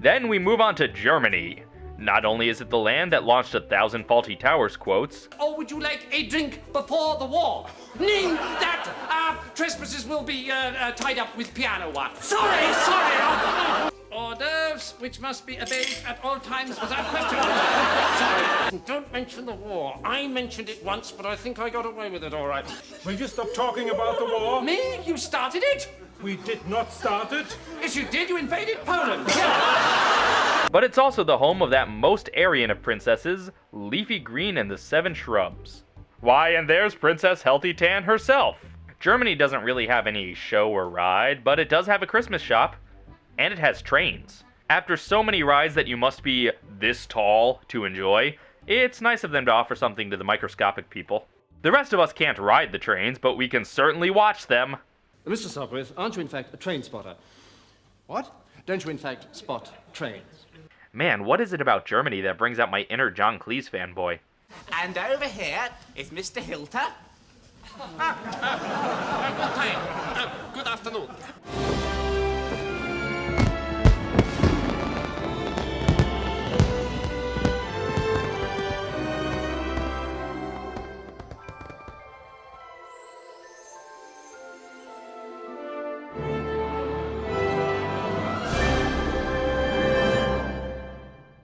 Then we move on to Germany. Not only is it the land that launched a thousand Fawlty Towers quotes, Or would you like a drink before the war? Ning that uh, trespassers will be uh, uh, tied up with piano wire. Sorry, sorry. Hors d'oeuvres, which must be obeyed at all times without question. sorry. Don't mention the war. I mentioned it once, but I think I got away with it all right. Will you stop talking about the war? Me? You started it? We did not start it. Yes, you did. You invaded Poland. But it's also the home of that most Aryan of princesses, Leafy Green and the Seven Shrubs. Why, and there's Princess Healthy Tan herself. Germany doesn't really have any show or ride, but it does have a Christmas shop, and it has trains. After so many rides that you must be this tall to enjoy, it's nice of them to offer something to the microscopic people. The rest of us can't ride the trains, but we can certainly watch them. Uh, Mr. Sopwith, aren't you in fact a train spotter? What? Don't you in fact spot trains? Man, what is it about Germany that brings out my inner John Cleese fanboy? And over here is Mr. Hilter. Hi. Uh, good afternoon.